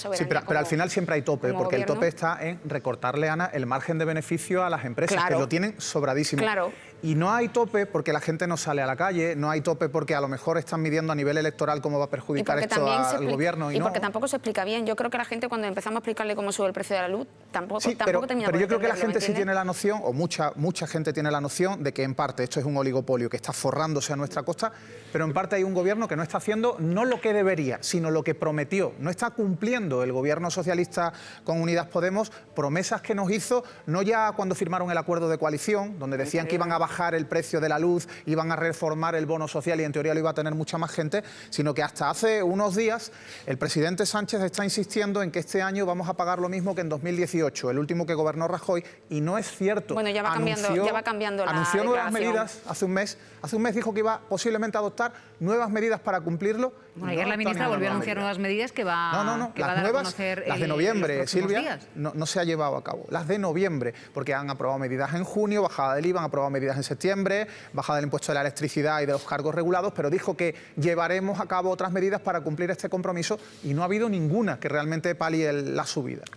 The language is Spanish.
Sí, pero, pero al final siempre hay tope, porque el tope está en recortarle, Ana, el margen de beneficio a las empresas, que lo tienen sobradísimo. Claro. Y no hay tope porque la gente no sale a la calle, no hay tope porque a lo mejor están midiendo a nivel electoral cómo va a perjudicar esto al gobierno. Y, y porque tampoco se explica bien. Yo creo que la gente cuando empezamos a explicarle cómo sube el precio de la luz, tampoco, sí, tampoco pero, pero yo creo que la gente sí tiene la noción, o mucha, mucha gente tiene la noción, de que en parte esto es un oligopolio que está forrándose a nuestra costa, pero en parte hay un gobierno que no está haciendo no lo que debería, sino lo que prometió. No está cumpliendo el gobierno socialista con Unidas Podemos promesas que nos hizo, no ya cuando firmaron el acuerdo de coalición, donde decían que iban a bajar el precio de la luz, iban a reformar el bono social y en teoría lo iba a tener mucha más gente, sino que hasta hace unos días el presidente Sánchez está insistiendo en que este año vamos a pagar lo mismo que en 2018, el último que gobernó Rajoy, y no es cierto. Bueno, ya va cambiando, ya va cambiando la Anunció nuevas medidas hace un mes, hace un mes dijo que iba posiblemente a adoptar nuevas medidas para cumplirlo. Bueno, ayer la ministra volvió a anunciar nuevas medidas que va, no, no, no. Que las va a dar nuevas, a conocer las de el, noviembre, Silvia, no, no, se ha llevado a cabo. Las de noviembre, porque han aprobado medidas en junio, bajada del IVA, han aprobado medidas en septiembre, bajada del impuesto de la electricidad y de los cargos regulados, pero dijo que llevaremos a cabo otras medidas para cumplir este compromiso y no ha habido ninguna que realmente palie la subida.